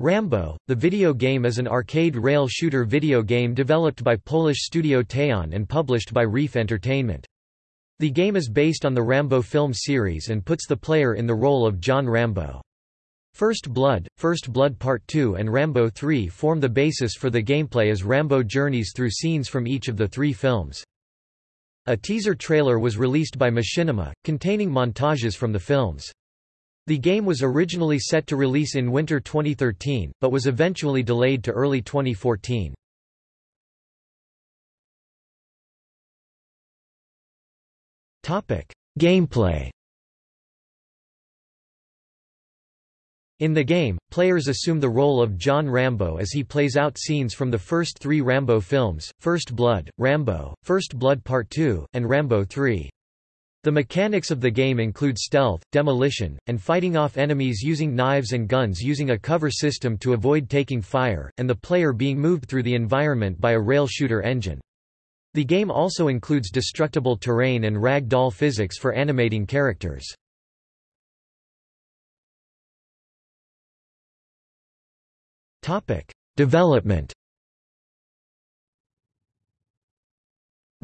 Rambo, the video game is an arcade rail shooter video game developed by Polish studio Teyon and published by Reef Entertainment. The game is based on the Rambo film series and puts the player in the role of John Rambo. First Blood, First Blood Part 2 and Rambo 3 form the basis for the gameplay as Rambo journeys through scenes from each of the three films. A teaser trailer was released by Machinima, containing montages from the films. The game was originally set to release in winter 2013, but was eventually delayed to early 2014. Gameplay In the game, players assume the role of John Rambo as he plays out scenes from the first three Rambo films, First Blood, Rambo, First Blood Part 2, and Rambo 3. The mechanics of the game include stealth, demolition, and fighting off enemies using knives and guns using a cover system to avoid taking fire, and the player being moved through the environment by a rail shooter engine. The game also includes destructible terrain and rag doll physics for animating characters. Development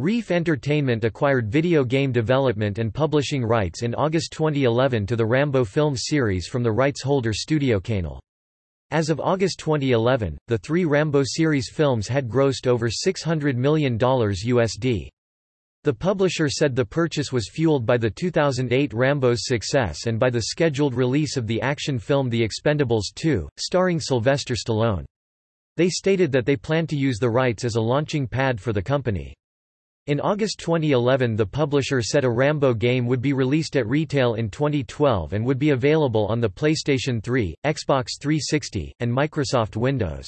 Reef Entertainment acquired video game development and publishing rights in August 2011 to the Rambo film series from the rights holder Studio Canal. As of August 2011, the three Rambo series films had grossed over $600 million USD. The publisher said the purchase was fueled by the 2008 Rambo's success and by the scheduled release of the action film The Expendables 2, starring Sylvester Stallone. They stated that they planned to use the rights as a launching pad for the company. In August 2011 the publisher said a Rambo game would be released at retail in 2012 and would be available on the PlayStation 3, Xbox 360, and Microsoft Windows.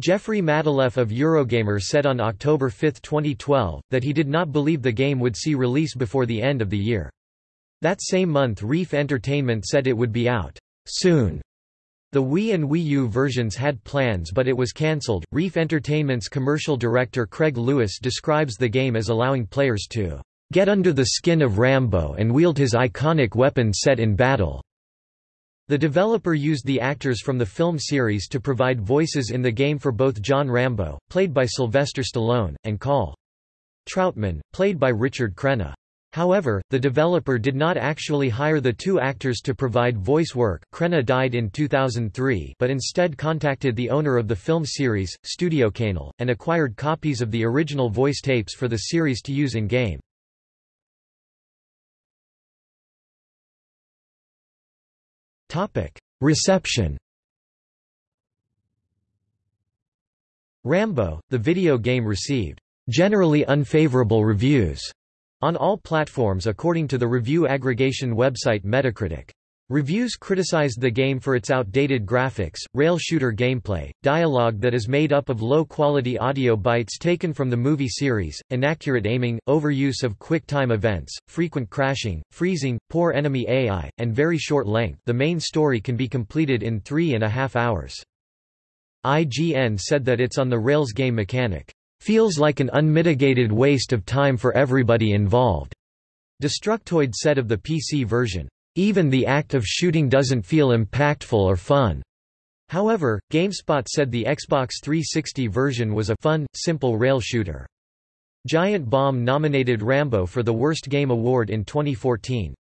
Jeffrey Matulef of Eurogamer said on October 5, 2012, that he did not believe the game would see release before the end of the year. That same month Reef Entertainment said it would be out soon the Wii and Wii U versions had plans but it was cancelled. Reef Entertainment's commercial director Craig Lewis describes the game as allowing players to get under the skin of Rambo and wield his iconic weapon set in battle. The developer used the actors from the film series to provide voices in the game for both John Rambo, played by Sylvester Stallone, and Call Trautman, played by Richard Crenna. However, the developer did not actually hire the two actors to provide voice work. Crenna died in 2003 but instead contacted the owner of the film series, Studio Canal, and acquired copies of the original voice tapes for the series to use in-game. Reception. Rambo, the video game received generally unfavorable reviews on all platforms according to the review aggregation website Metacritic. Reviews criticized the game for its outdated graphics, rail shooter gameplay, dialogue that is made up of low-quality audio bites taken from the movie series, inaccurate aiming, overuse of quick-time events, frequent crashing, freezing, poor enemy AI, and very short length the main story can be completed in three and a half hours. IGN said that it's on the rails game mechanic. Feels like an unmitigated waste of time for everybody involved. Destructoid said of the PC version, even the act of shooting doesn't feel impactful or fun. However, GameSpot said the Xbox 360 version was a fun, simple rail shooter. Giant Bomb nominated Rambo for the Worst Game Award in 2014.